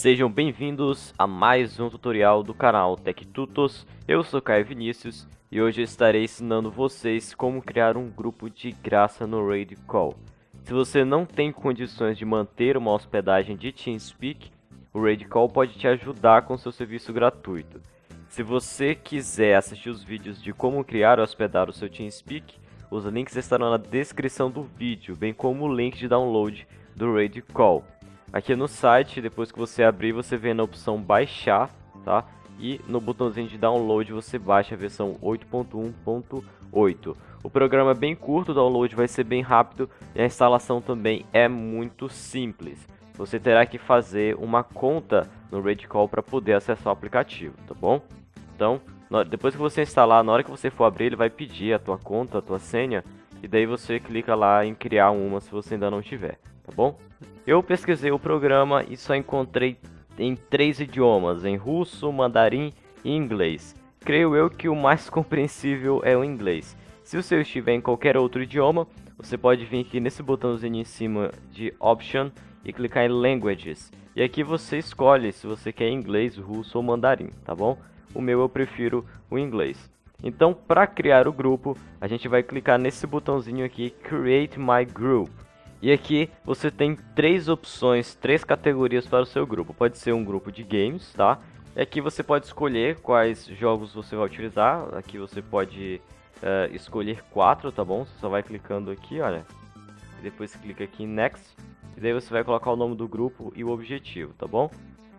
Sejam bem-vindos a mais um tutorial do canal TechTutos. Eu sou Caio Vinícius e hoje estarei ensinando vocês como criar um grupo de graça no Raid Call. Se você não tem condições de manter uma hospedagem de TeamSpeak, o Raid Call pode te ajudar com seu serviço gratuito. Se você quiser assistir os vídeos de como criar ou hospedar o seu TeamSpeak, os links estarão na descrição do vídeo, bem como o link de download do Raid Call. Aqui no site, depois que você abrir, você vê na opção baixar, tá? E no botãozinho de download você baixa a versão 8.1.8. O programa é bem curto, o download vai ser bem rápido e a instalação também é muito simples. Você terá que fazer uma conta no Radicall para poder acessar o aplicativo, tá bom? Então, depois que você instalar, na hora que você for abrir, ele vai pedir a tua conta, a tua senha, e daí você clica lá em criar uma se você ainda não tiver, tá bom? Eu pesquisei o programa e só encontrei em três idiomas, em russo, mandarim e inglês. Creio eu que o mais compreensível é o inglês. Se o seu estiver em qualquer outro idioma, você pode vir aqui nesse botãozinho em cima de Option e clicar em Languages. E aqui você escolhe se você quer inglês, russo ou mandarim, tá bom? O meu eu prefiro o inglês. Então, para criar o grupo, a gente vai clicar nesse botãozinho aqui, Create My Group. E aqui você tem três opções, três categorias para o seu grupo. Pode ser um grupo de games, tá? E aqui você pode escolher quais jogos você vai utilizar. Aqui você pode uh, escolher quatro, tá bom? Você só vai clicando aqui, olha. E depois clica aqui em Next. E daí você vai colocar o nome do grupo e o objetivo, tá bom?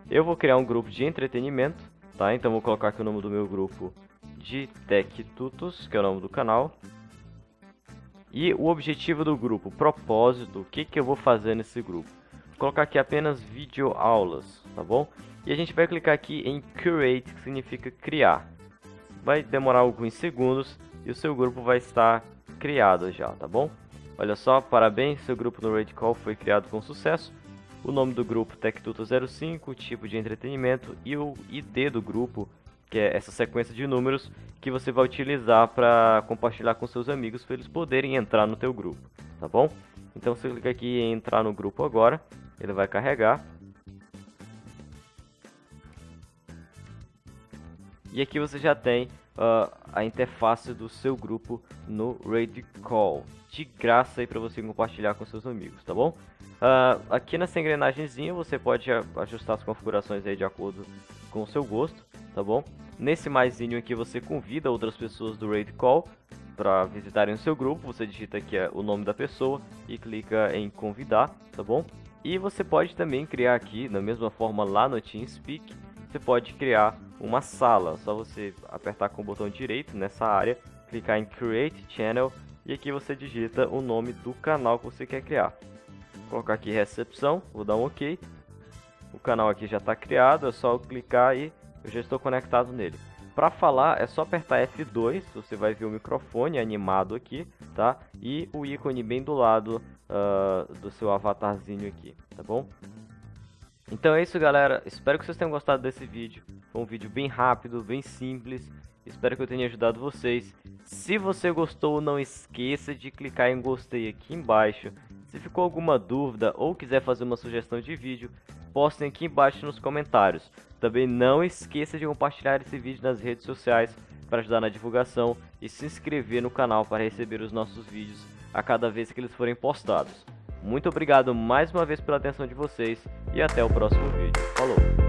Eu vou criar um grupo de entretenimento, tá? Então vou colocar aqui o nome do meu grupo de Tech Tutos, que é o nome do canal. E o objetivo do grupo, o propósito, o que, que eu vou fazer nesse grupo. Vou colocar aqui apenas vídeo aulas, tá bom? E a gente vai clicar aqui em Create, que significa criar. Vai demorar alguns segundos e o seu grupo vai estar criado já, tá bom? Olha só, parabéns, seu grupo no Raid Call foi criado com sucesso. O nome do grupo TechTuto05, o tipo de entretenimento e o ID do grupo que é essa sequência de números que você vai utilizar para compartilhar com seus amigos para eles poderem entrar no teu grupo, tá bom? Então você clica aqui em entrar no grupo agora, ele vai carregar. E aqui você já tem uh, a interface do seu grupo no Raid Call, de graça aí para você compartilhar com seus amigos, tá bom? Uh, aqui nessa engrenagemzinha você pode ajustar as configurações aí de acordo com o seu gosto, tá bom? Nesse maisinho aqui você convida outras pessoas do Raid Call para visitarem o seu grupo, você digita aqui é, o nome da pessoa e clica em convidar, tá bom? E você pode também criar aqui, da mesma forma lá no TeamSpeak, você pode criar uma sala, só você apertar com o botão direito nessa área, clicar em Create Channel e aqui você digita o nome do canal que você quer criar. Vou colocar aqui recepção, vou dar um OK. O canal aqui já está criado, é só clicar e eu já estou conectado nele. Para falar é só apertar F2, você vai ver o microfone animado aqui, tá? E o ícone bem do lado uh, do seu avatarzinho aqui, tá bom? Então é isso galera, espero que vocês tenham gostado desse vídeo. Foi um vídeo bem rápido, bem simples, espero que eu tenha ajudado vocês. Se você gostou, não esqueça de clicar em gostei aqui embaixo. Se ficou alguma dúvida ou quiser fazer uma sugestão de vídeo, postem aqui embaixo nos comentários. Também não esqueça de compartilhar esse vídeo nas redes sociais para ajudar na divulgação e se inscrever no canal para receber os nossos vídeos a cada vez que eles forem postados. Muito obrigado mais uma vez pela atenção de vocês e até o próximo vídeo. Falou!